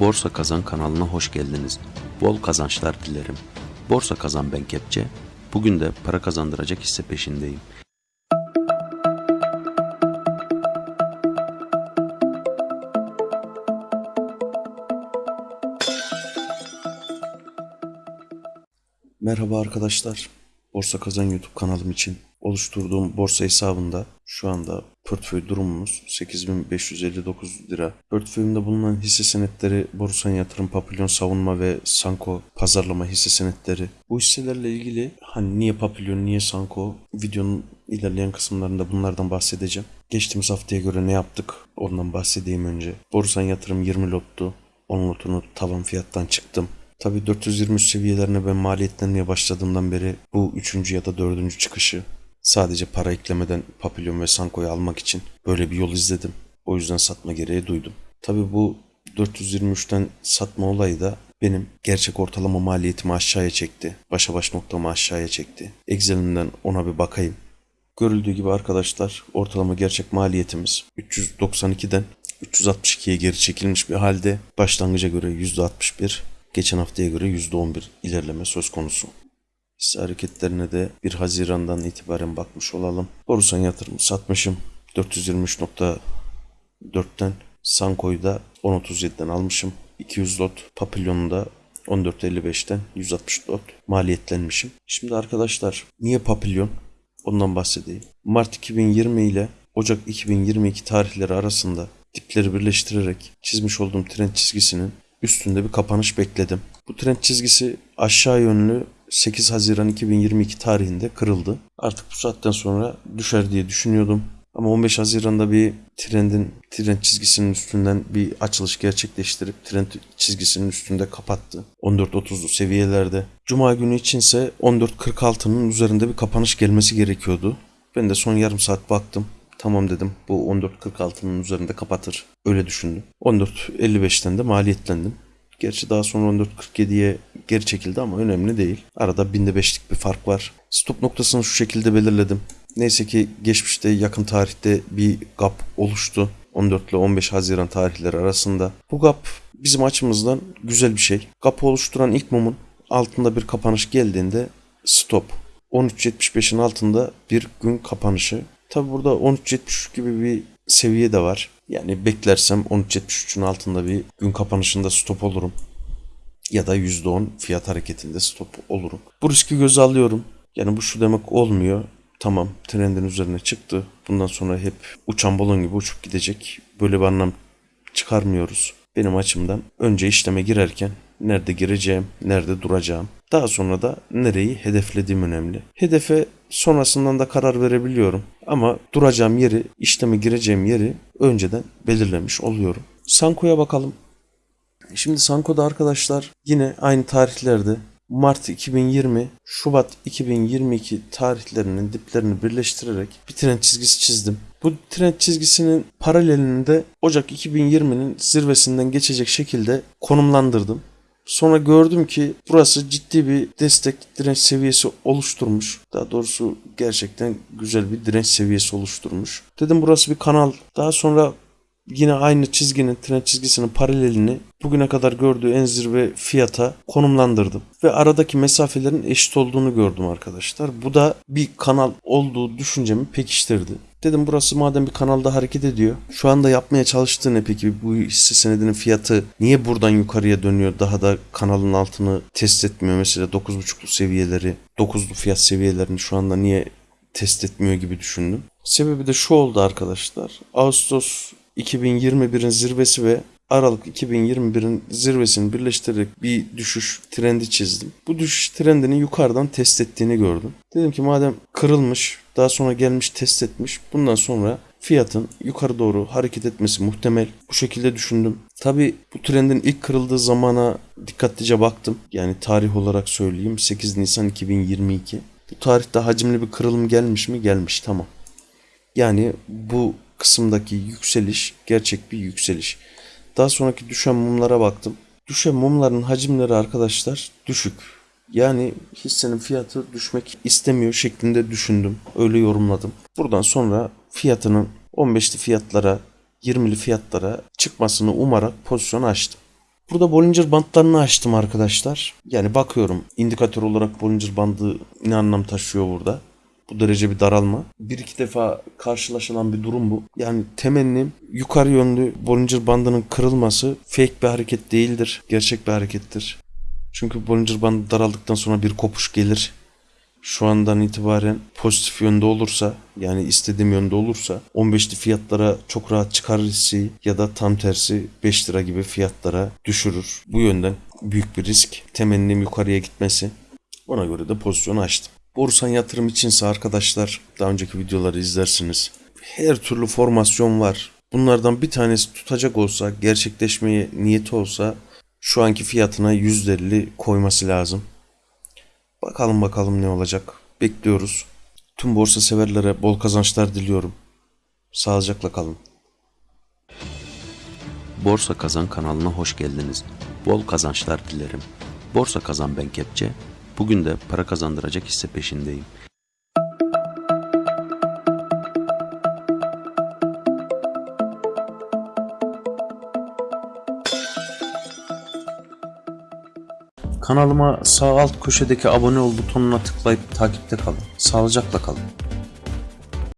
Borsa Kazan kanalına hoş geldiniz. Bol kazançlar dilerim. Borsa Kazan ben Kepçe. Bugün de para kazandıracak hisse peşindeyim. Merhaba arkadaşlar. Borsa Kazan YouTube kanalım için oluşturduğum borsa hesabında şu anda portföy durumumuz 8559 lira. Portföyümde bulunan hisse senetleri Borusan Yatırım, Papilyon Savunma ve Sanko Pazarlama hisse senetleri. Bu hisselerle ilgili hani niye Papilyon, niye Sanko videonun ilerleyen kısımlarında bunlardan bahsedeceğim. Geçtiğimiz haftaya göre ne yaptık ondan bahsedeyim önce. Borusan Yatırım 20 lottu. 10 lotunu tavan fiyattan çıktım. Tabi 423 seviyelerine ben maliyetlenmeye başladığımdan beri bu üçüncü ya da dördüncü çıkışı sadece para eklemeden Papillon ve Sanko'yu almak için böyle bir yol izledim. O yüzden satma gereği duydum. Tabi bu 423'ten satma olayı da benim gerçek ortalama maliyetimi aşağıya çekti. Başa baş noktamı aşağıya çekti. Excel'imden ona bir bakayım. Görüldüğü gibi arkadaşlar ortalama gerçek maliyetimiz 392'den 362'ye geri çekilmiş bir halde başlangıca göre %61 geçen haftaya göre %11 ilerleme söz konusu. Hisse hareketlerine de 1 Haziran'dan itibaren bakmış olalım. Borusan yatırım satmışım. 423.4'ten Sanko'yu da 10.37'den almışım. 200 lot Papillon'u da 14.55'ten 160 lot maliyetlenmişim. Şimdi arkadaşlar niye Papillon? Ondan bahsedeyim. Mart 2020 ile Ocak 2022 tarihleri arasında dipleri birleştirerek çizmiş olduğum trend çizgisinin üstünde bir kapanış bekledim. Bu trend çizgisi aşağı yönlü 8 Haziran 2022 tarihinde kırıldı. Artık bu saatten sonra düşer diye düşünüyordum. Ama 15 Haziran'da bir trendin trend çizgisinin üstünden bir açılış gerçekleştirip trend çizgisinin üstünde kapattı. 14.30'lu seviyelerde. Cuma günü içinse 14.46'nın üzerinde bir kapanış gelmesi gerekiyordu. Ben de son yarım saat baktım. Tamam dedim bu 14.46'nın üzerinde kapatır. Öyle düşündüm. 14.55'ten de maliyetlendim. Gerçi daha sonra 14.47'ye geri çekildi ama önemli değil. Arada binde beşlik bir fark var. Stop noktasını şu şekilde belirledim. Neyse ki geçmişte yakın tarihte bir gap oluştu. 14 ile 15 Haziran tarihleri arasında. Bu gap bizim açımızdan güzel bir şey. Gap oluşturan ilk mumun altında bir kapanış geldiğinde stop. 13.75'in altında bir gün kapanışı. Tabi burada 13.73 gibi bir seviye de var. Yani beklersem 13.73'ün altında bir gün kapanışında stop olurum. Ya da %10 fiyat hareketinde stop olurum. Bu riski göze alıyorum. Yani bu şu demek olmuyor. Tamam trendin üzerine çıktı. Bundan sonra hep uçan balon gibi uçup gidecek. Böyle bir anlam çıkarmıyoruz. Benim açımdan önce işleme girerken nerede gireceğim, nerede duracağım. Daha sonra da nereyi hedeflediğim önemli. Hedefe sonrasından da karar verebiliyorum. Ama duracağım yeri, işleme gireceğim yeri önceden belirlemiş oluyorum. Sanko'ya bakalım. Şimdi Sanko'da arkadaşlar yine aynı tarihlerde Mart 2020, Şubat 2022 tarihlerinin diplerini birleştirerek bir trend çizgisi çizdim. Bu trend çizgisinin paralelinde Ocak 2020'nin zirvesinden geçecek şekilde konumlandırdım. Sonra gördüm ki burası ciddi bir destek direnç seviyesi oluşturmuş. Daha doğrusu gerçekten güzel bir direnç seviyesi oluşturmuş. Dedim burası bir kanal. Daha sonra yine aynı çizginin trend çizgisinin paralelini bugüne kadar gördüğü en zirve fiyata konumlandırdım. Ve aradaki mesafelerin eşit olduğunu gördüm arkadaşlar. Bu da bir kanal olduğu düşüncemi pekiştirdi. Dedim burası madem bir kanalda hareket ediyor. Şu anda yapmaya çalıştığı ne peki? Bu hisse senedinin fiyatı niye buradan yukarıya dönüyor? Daha da kanalın altını test etmiyor. Mesela 9.5'lu seviyeleri, 9'lu fiyat seviyelerini şu anda niye test etmiyor gibi düşündüm. Sebebi de şu oldu arkadaşlar. Ağustos 2021'in zirvesi ve Aralık 2021'in zirvesini birleştirerek bir düşüş trendi çizdim. Bu düşüş trendini yukarıdan test ettiğini gördüm. Dedim ki madem kırılmış, daha sonra gelmiş test etmiş, bundan sonra fiyatın yukarı doğru hareket etmesi muhtemel. Bu şekilde düşündüm. Tabi bu trendin ilk kırıldığı zamana dikkatlice baktım. Yani tarih olarak söyleyeyim 8 Nisan 2022. Bu tarihte hacimli bir kırılım gelmiş mi? Gelmiş tamam. Yani bu kısımdaki yükseliş gerçek bir yükseliş. Daha sonraki düşen mumlara baktım. Düşen mumların hacimleri arkadaşlar düşük. Yani hissenin fiyatı düşmek istemiyor şeklinde düşündüm. Öyle yorumladım. Buradan sonra fiyatının 15'li fiyatlara 20'li fiyatlara çıkmasını umarak pozisyon açtım. Burada Bollinger bandlarını açtım arkadaşlar. Yani bakıyorum indikatör olarak Bollinger bandı ne anlam taşıyor burada. Bu derece bir daralma. Bir iki defa karşılaşılan bir durum bu. Yani temennim yukarı yönlü Bollinger bandının kırılması fake bir hareket değildir. Gerçek bir harekettir. Çünkü Bollinger bandı daraldıktan sonra bir kopuş gelir. Şu andan itibaren pozitif yönde olursa yani istediğim yönde olursa 15'li fiyatlara çok rahat çıkar hissi ya da tam tersi 5 lira gibi fiyatlara düşürür. Bu yönden büyük bir risk. Temennim yukarıya gitmesi. Ona göre de pozisyonu açtım. Borsan yatırım içinse arkadaşlar daha önceki videoları izlersiniz. Her türlü formasyon var. Bunlardan bir tanesi tutacak olsa, gerçekleşmeye niyeti olsa şu anki fiyatına %50 koyması lazım. Bakalım bakalım ne olacak. Bekliyoruz. Tüm borsa severlere bol kazançlar diliyorum. Sağlıcakla kalın. Borsa Kazan kanalına hoş geldiniz. Bol kazançlar dilerim. Borsa Kazan ben Kepçe. Bugün de para kazandıracak hisse peşindeyim. Kanalıma sağ alt köşedeki abone ol butonuna tıklayıp takipte kalın. Sağlıcakla kalın.